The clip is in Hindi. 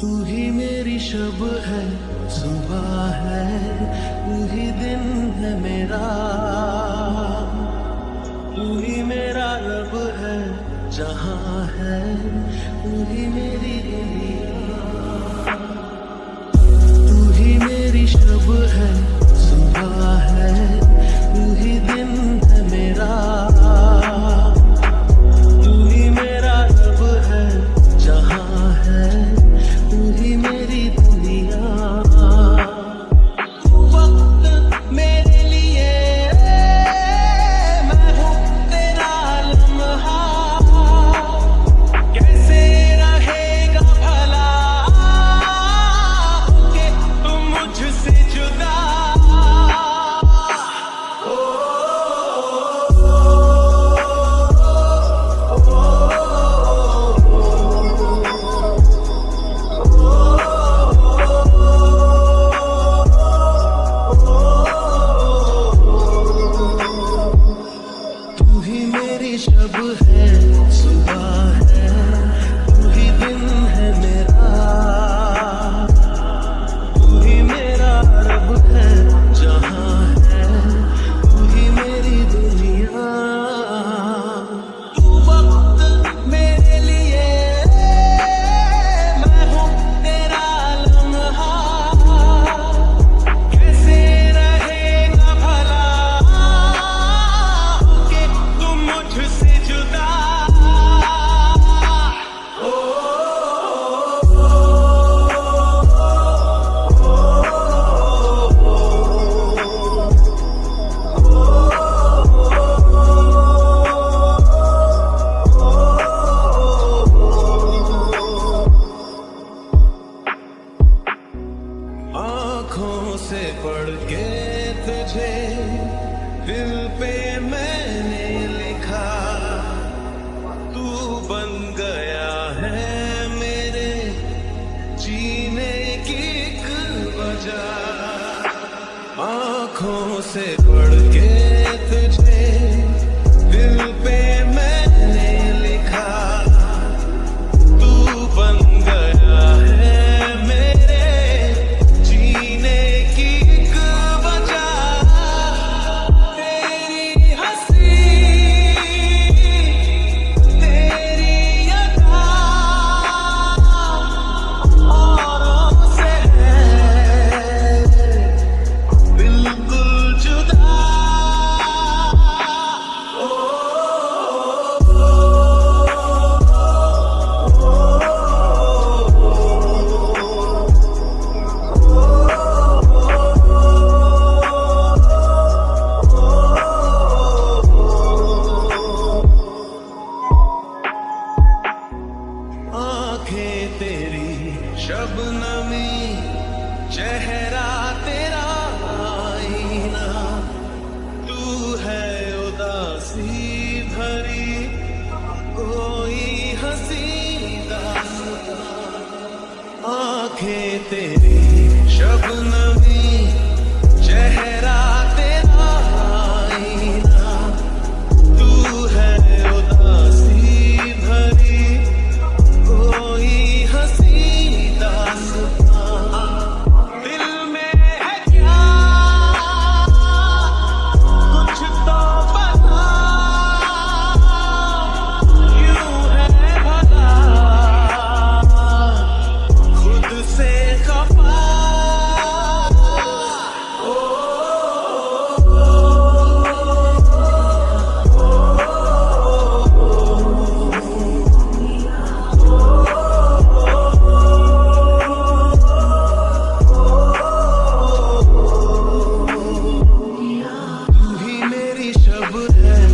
तू ही मेरी शब है, सुबह है, तू ही दिन है मेरा। तू ही मेरा रब है, जहाँ है, तू ही मेरी दुनिया। तू ही मेरी शब है दिल पे मैंने लिखा तू बन गया है मेरे जीने की एक वजह। आँखें तेरी शबनमी चेहरा good.